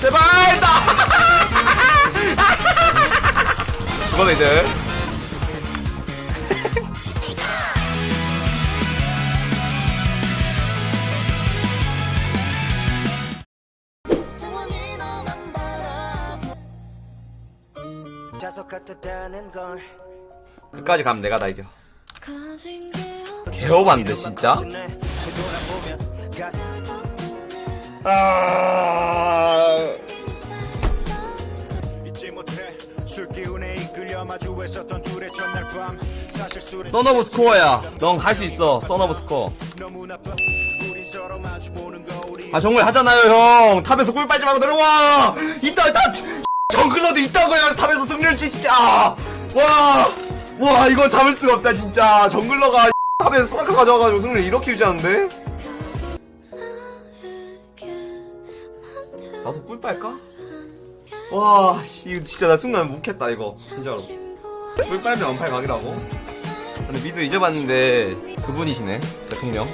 제발 나. 죽어도 이제. 끝까지 가면 내가 다 이겨. 개오반데 진짜? 되돌아 마주했었던 둘의 첫날 밤 사실 술은 썬오브 스코어야. 넌 할 수 있어. 썬오브 스코어 아 정글 하잖아요 형. 탑에서 꿀 빨지 말고 내려와. 이따 이따 정글러도 있다고요 탑에서 승리를 진짜. 와와 이거 잡을 수가 없다 진짜. 정글러가 탑에서 소라카 가져와가지고 승리를 이렇게 유지하는데? 나도 꿀 빨까? 와 씨, 이거 진짜 나 순간 묵했다 이거. 진짜로. 꿀 빨면 원팔 각이라고? 근데 미드 잊어봤는데 그분이시네 대통령.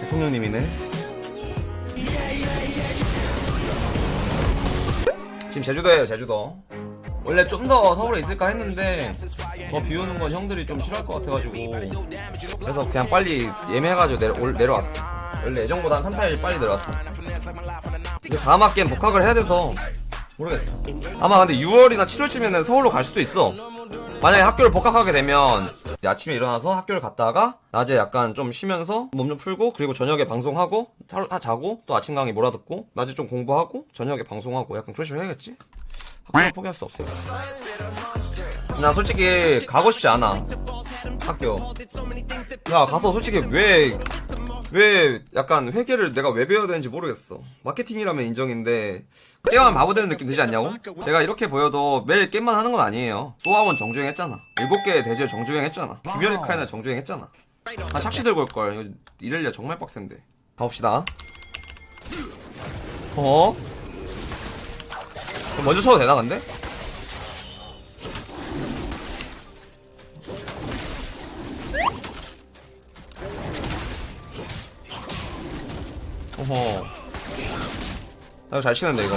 대통령님이네. 지금 제주도에요 제주도. 원래 좀 더 서울에 있을까 했는데 더 비오는 건 형들이 좀 싫어할 것 같아가지고. 그래서 그냥 빨리 예매해가지고 내려, 올, 내려왔어. 원래 예정보다 한 3, 4일 빨리 내려왔어. 근데 다음 학기엔 복학을 해야 돼서 모르겠어. 아마 근데 6월이나 7월쯤에는 서울로 갈 수도 있어. 만약에 학교를 복학하게 되면 아침에 일어나서 학교를 갔다가 낮에 약간 좀 쉬면서 몸 좀 풀고 그리고 저녁에 방송하고 다 자고 또 아침 강의 몰아듣고 낮에 좀 공부하고 저녁에 방송하고 약간 그런 식으로 해야겠지? 학교를 포기할 수 없으니까. 나 솔직히 가고 싶지 않아. 학교. 야 가서 솔직히 왜 왜 약간 회계를 내가 왜 배워야 되는지 모르겠어. 마케팅이라면 인정인데 게임만 바보 되는 느낌 들지 않냐고? 제가 이렇게 보여도 매일 게임만 하는 건 아니에요. 소아원 정주행 했잖아. 일곱 개의 대지를 정주행 했잖아. 귀멸의 카이나 정주행 했잖아. 아 착시 들고 올걸. 이럴려 정말 빡센데. 가봅시다. 어? 먼저 쳐도 되나 근데? 어허. 나 이거 잘 치는데, 이거.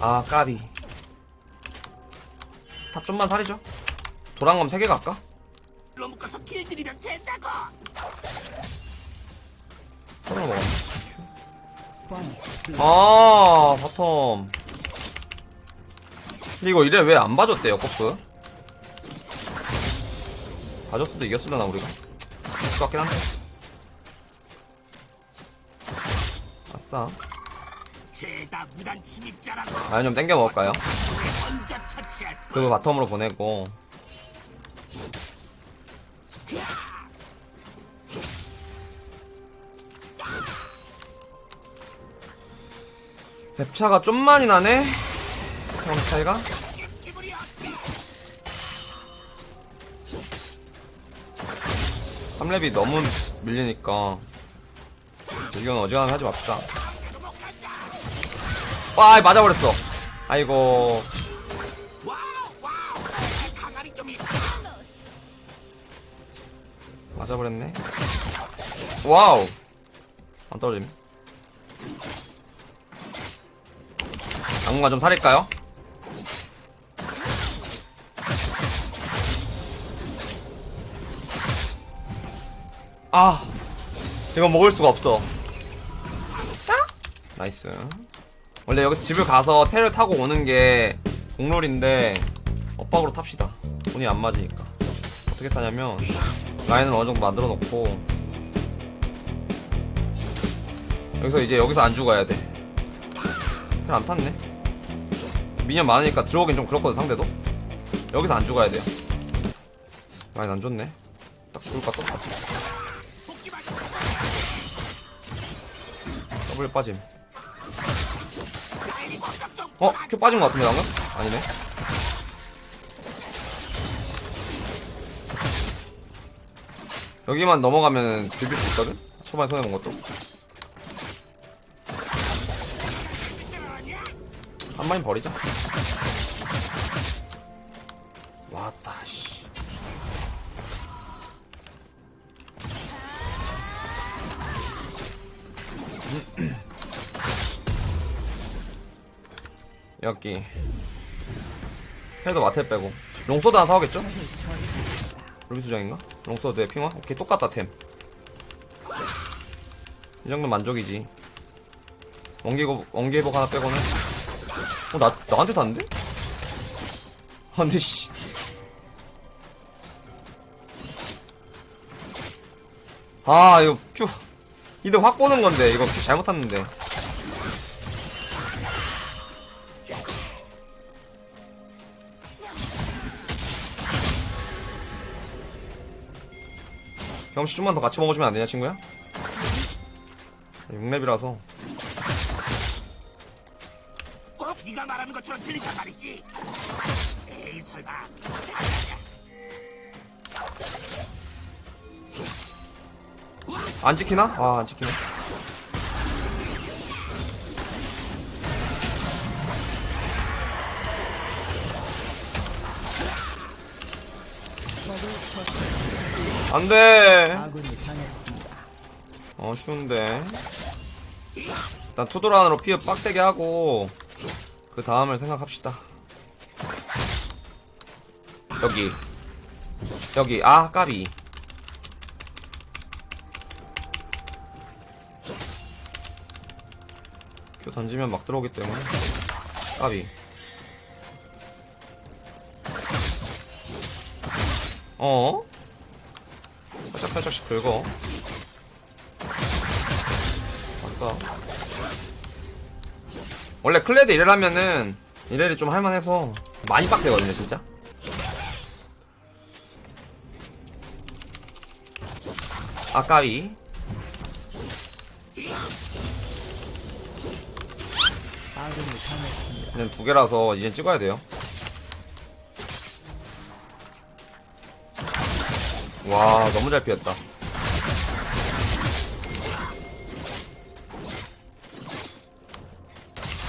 아, 까비. top 좀만 사리죠. 도랑검 3개 갈까? 넘어가서 길들이면 된다고. 먹어. 아, bottom. 근데 이거 이래 왜 안 봐줬대요, 코프? 봐줬어도 이겼을려나, 우리가? 것 같긴 한데. 아싸. 라인 좀 땡겨 먹을까요? 그거 바텀으로 보내고 랩차가 좀 많이 나네? 형 차이가? 3렙이 너무 밀리니까 이건 어지간하면 하지 맙시다 와 맞아버렸어 아이고. 맞아버렸네. 와우. 안 떨어짐. 당분간 좀 살릴까요? 아, 이건 먹을 수가 없어. nice. 원래 여기서 집을 가서 텔을 타고 오는 게 국룰인데 엇박으로 탑시다. 돈이 안 맞으니까. 어떻게 타냐면 라인을 어느 정도 만들어 놓고 여기서 이제 여기서 안 죽어야 돼. 텔 안 탔네. minion 많으니까 들어오긴 좀 그렇거든 상대도. 여기서 안 죽어야 돼요. 라인 안 좋네. 딱 죽을까 똑같아. 더블 빠짐. 어? Q 빠진 것 같은데 방금? 아니네. 여기만 넘어가면 비빌 수 있거든? 초반에 손해본 것도. 한 마리 버리자. 여기 해도 마텔 빼고 롱소드 하나 사오겠죠? 루비 수정인가? 롱소드에 핑화? 오케이 똑같다 템 이 정도면 만족이지 원기고, 원기회복 하나 빼고는 어, 나, 나한테 닿는데? 아, 근데 씨 아, 이거 큐. 이들 확 보는 건데, 이거 큐 잘못 탔는데. 경험치 좀만 더 같이 먹어주면 안 되냐, 친구야? 6렙이라서. 꼭 네가 말하는 것처럼 들리단 말이지. 에이 설마. 안 지키나? 아, 안 지키네. 안 돼! 아군이 당했습니다. 어, 쉬운데. 일단 투도란으로 피어 빡세게 하고, 그 다음을 생각합시다. 여기. 여기, 아, 까비. 큐 던지면 막 들어오기 때문에. 까비. 어? 살짝 살짝씩 긁어. 왔어. 원래 클레드 이래를 하면은 이래를 좀 할만해서 많이 빡세거든요 진짜 아까비. 그냥 두 개라서 이젠 찍어야 돼요 와 너무 잘 피했다.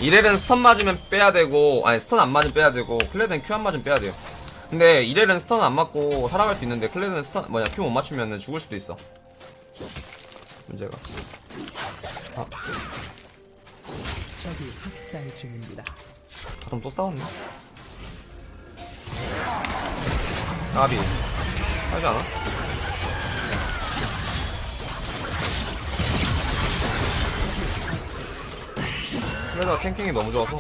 이렐은 stun 맞으면 빼야 되고 아니 stun 안 맞으면 빼야 되고 클레드는 Q 안 맞으면 빼야 돼요. 근데 이렐은 stun 안 맞고 살아갈 수 있는데 클레드는 stun 뭐냐 Q 못 맞추면 죽을 수도 있어. 문제가. 아. 적이 학살 중입니다. 그럼 또 싸웠네. 까비 하지 않아? 그래서 탱킹이 너무 좋아서.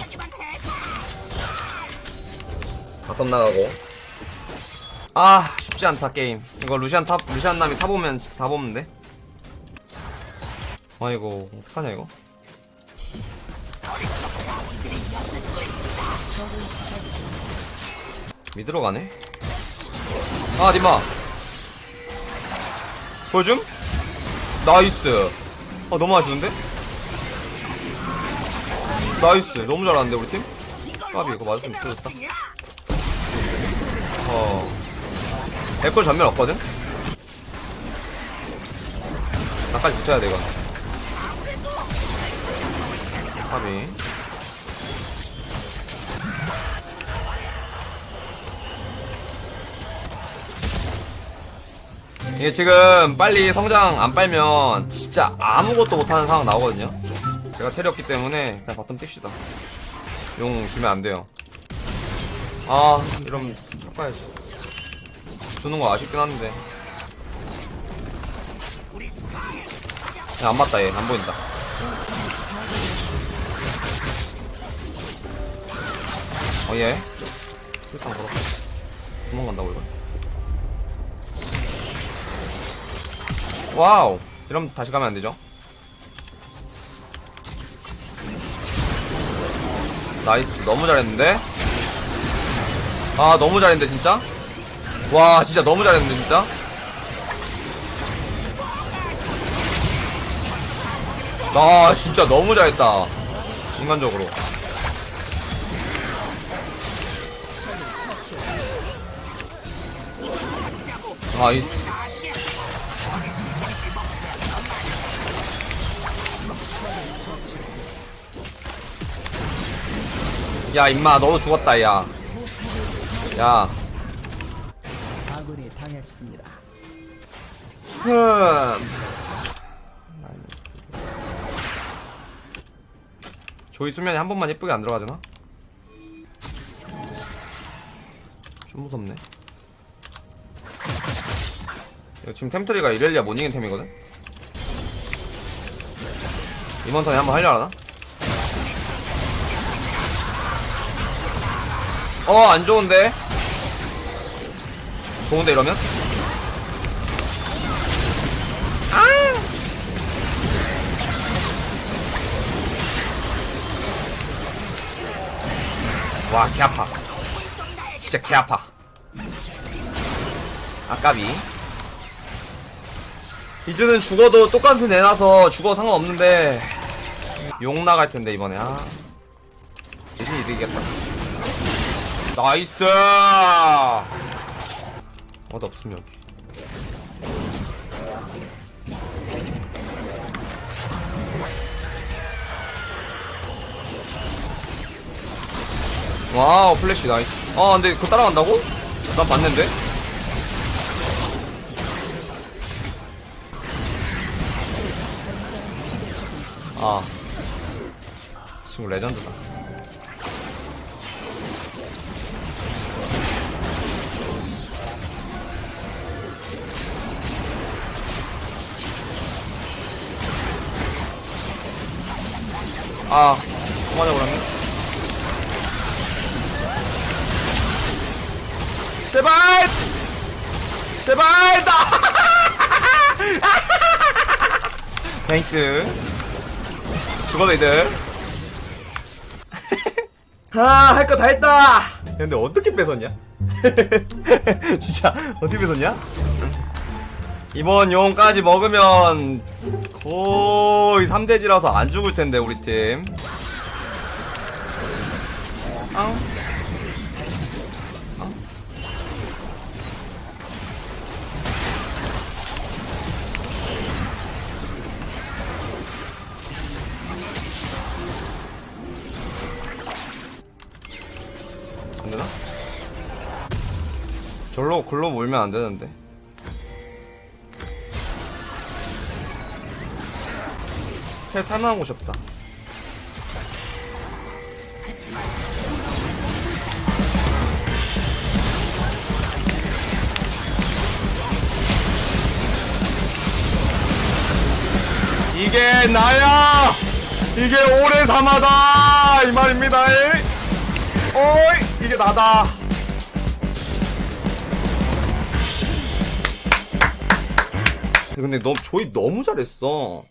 바텀 나가고. 아 쉽지 않다 게임. 이거 루시안 탑 루시안 남이 타보면 다 보는데 아이고 어떡하냐 이거? 미드로 가네? 아 니마 보여줌? 나이스 아 너무 아쉬운데? 나이스 너무 잘하는데 우리 팀? 까비 이거 맞았으면 좋겠다 어 백골 전면 없거든? 나까지 붙여야 돼 이건 까비 이게 지금 빨리 성장 안 빨면 진짜 아무것도 못하는 상황 나오거든요. 제가 체리 없기 때문에 그냥 바텀 뜁시다. 용 주면 안 돼요. 아 이러면 섞어야지. 주는 거 아쉽긴 한데. 야, 안 맞다 얘 안 보인다. 어얘 일단 걸어. 도망간다고 이거 와우. 이러면 다시 가면 안 되죠? nice. 너무 잘했는데? 아 너무 잘했는데 진짜? 와 진짜 너무 잘했는데 진짜? 아 진짜 너무 잘했다. 인간적으로. 나이스 야 임마 너도 죽었다 야. 야. 아군이 당했습니다. 조이 수면이 한 번만 예쁘게 안 들어가잖아. 좀 무섭네. 지금 템트리가 이렐리아 못 이긴 템이거든? 이번 턴에 한번 하려나? 어 안 좋은데 좋은데 이러면? 아! 와, 개 아파. 진짜 개 아파. 아 까비. 이제는 죽어도 똑같은 내놔서 죽어 상관없는데 용 나갈 텐데 이번에 아 대신 이득이겠다. nice. 어디 없음 여기. 와우 플래시 나이스. 아 근데 그거 따라간다고? 난 봤는데. 아 친구 레전드다. 아 그만해버렸네. 제발! 제발! 나! nice. 죽어도 이득. 아, 할 거 다 했다! 야, 근데 어떻게 뺏었냐? 진짜, 어떻게 뺏었냐? 이번 용까지 먹으면 거의 3대지라서 안 죽을 텐데, 우리 팀. 아. 안 되나? 절로 글로 몰면 안 되는데. 텔 탈만한 곳이 없다. 이게 나야! 이게 오래 삼아다! 이 말입니다. 어이! 이게 나다. 근데 너 조이 너무 잘했어.